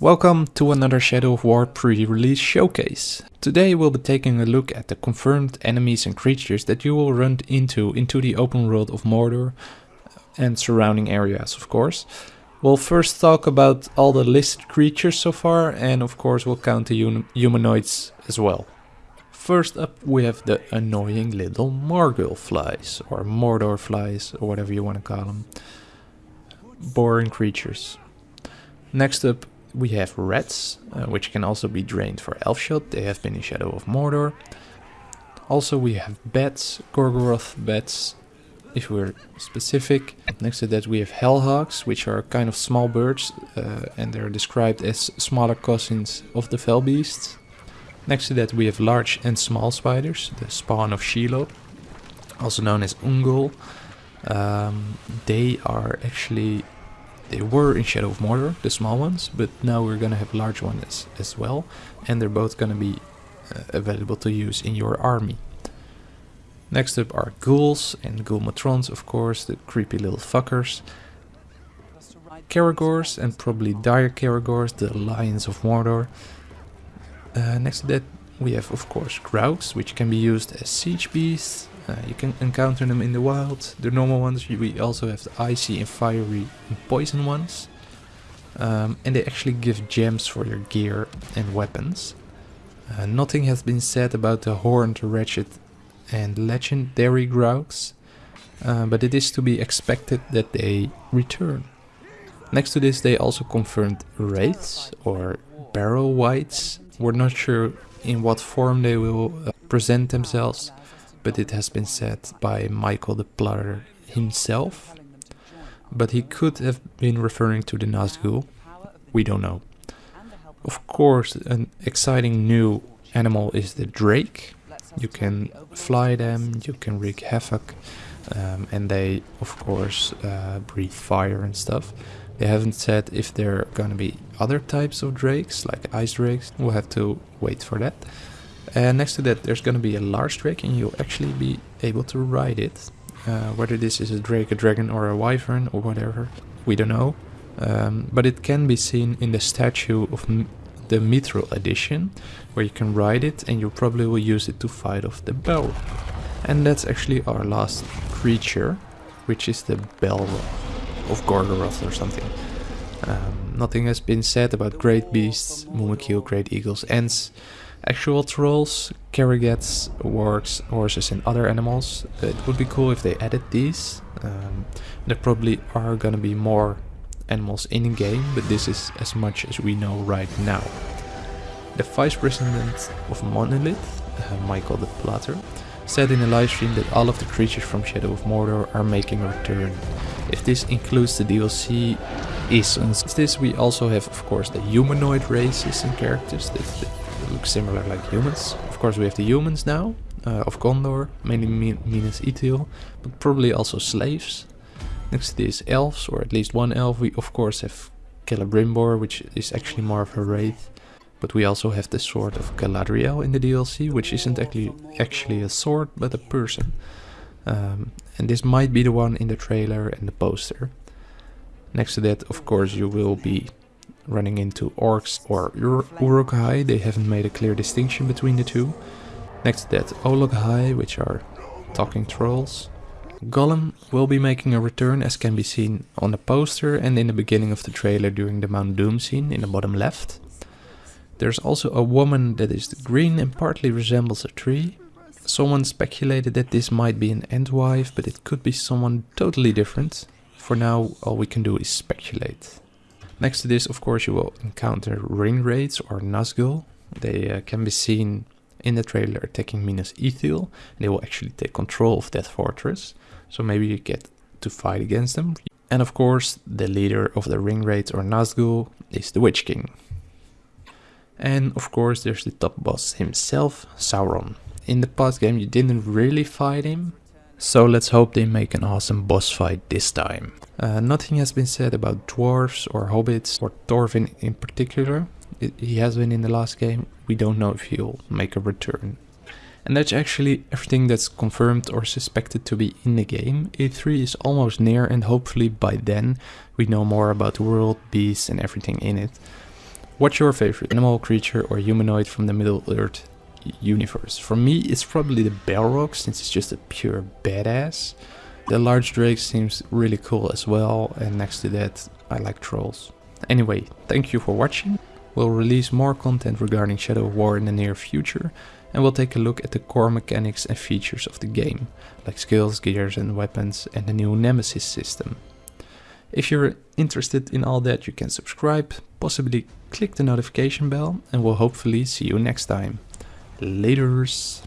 Welcome to another Shadow of War pre-release showcase. Today we'll be taking a look at the confirmed enemies and creatures that you will run into into the open world of Mordor and surrounding areas of course. We'll first talk about all the listed creatures so far and of course we'll count the humanoids as well. First up we have the annoying little Morgul flies or Mordor flies or whatever you want to call them. Boring creatures. Next up we have rats, uh, which can also be drained for Elfshot. They have been in Shadow of Mordor. Also we have bats, Gorgoroth bats, if we're specific. Next to that we have hellhawks, which are kind of small birds, uh, and they're described as smaller cousins of the fell beasts. Next to that we have large and small spiders, the spawn of Shelob, also known as Ungol. Um, they are actually they were in Shadow of Mordor, the small ones, but now we're gonna have large ones as, as well, and they're both gonna be uh, available to use in your army. Next up are ghouls and ghoul matrons, of course, the creepy little fuckers. Caragors and probably dire Caragors, the lions of Mordor. Uh, next to that we have of course Graugs, which can be used as siege beasts, uh, you can encounter them in the wild, the normal ones. We also have the icy and fiery and poison ones. Um, and they actually give gems for your gear and weapons. Uh, nothing has been said about the horned, wretched and legendary Graugs, uh, but it is to be expected that they return. Next to this they also confirmed wraiths or barrow wights. We're not sure in what form they will uh, present themselves, but it has been said by Michael de Plater himself. But he could have been referring to the Nazgul. We don't know. Of course, an exciting new animal is the Drake. You can fly them, you can wreak havoc, um, and they, of course, uh, breathe fire and stuff. They haven't said if there are gonna be other types of drakes, like ice drakes. We'll have to wait for that. And next to that there's going to be a large drake and you'll actually be able to ride it. Uh, whether this is a drake, a dragon or a wyvern or whatever, we don't know. Um, but it can be seen in the statue of M the Mithril edition, where you can ride it and you probably will use it to fight off the Balrog. And that's actually our last creature, which is the Balrog of Gorgoroth or something. Um, nothing has been said about great beasts, Mumakil, great eagles, ents, actual trolls, Caragats, wargs, horses and other animals. It would be cool if they added these. Um, there probably are gonna be more animals in the game, but this is as much as we know right now. The vice president of Monolith, uh, Michael de Plater, said in a livestream that all of the creatures from Shadow of Mordor are making a return. If this includes the DLC is this we also have of course the humanoid races and characters that, that look similar like humans. Of course we have the humans now, uh, of Gondor, mainly Minas Ithil, but probably also slaves. Next to this elves, or at least one elf, we of course have Celebrimbor, which is actually more of a wraith. But we also have the sword of Galadriel in the DLC, which isn't actually actually a sword, but a person. Um, and this might be the one in the trailer and the poster. Next to that, of course, you will be running into orcs or Ur Uruk-hai. They haven't made a clear distinction between the two. Next to that, Olog-hai, which are talking trolls. Gollum will be making a return as can be seen on the poster and in the beginning of the trailer during the Mount Doom scene in the bottom left. There's also a woman that is green and partly resembles a tree. Someone speculated that this might be an Entwife, but it could be someone totally different. For now, all we can do is speculate. Next to this, of course, you will encounter ring wraiths or Nazgul. They uh, can be seen in the trailer attacking Minas Ithil. They will actually take control of that fortress. So maybe you get to fight against them. And of course, the leader of the ring wraiths or Nazgul is the Witch King. And of course, there's the top boss himself, Sauron. In the past game, you didn't really fight him, so let's hope they make an awesome boss fight this time. Uh, nothing has been said about dwarves or hobbits or Torvin in particular. It, he has been in the last game. We don't know if he'll make a return. And that's actually everything that's confirmed or suspected to be in the game. E3 is almost near and hopefully by then we know more about the world, beasts and everything in it. What's your favorite animal, creature or humanoid from the Middle Earth universe? For me it's probably the Balrog since it's just a pure badass. The large drake seems really cool as well and next to that I like trolls. Anyway, thank you for watching. We'll release more content regarding Shadow of War in the near future and we'll take a look at the core mechanics and features of the game, like skills, gears and weapons and the new Nemesis system. If you're interested in all that you can subscribe, possibly click the notification bell and we'll hopefully see you next time. Laters!